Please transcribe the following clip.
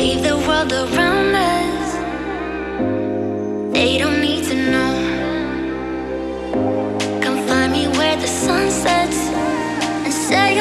Leave the world around us. They don't need to know. Come find me where the sun sets and say.